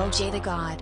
LJ the God.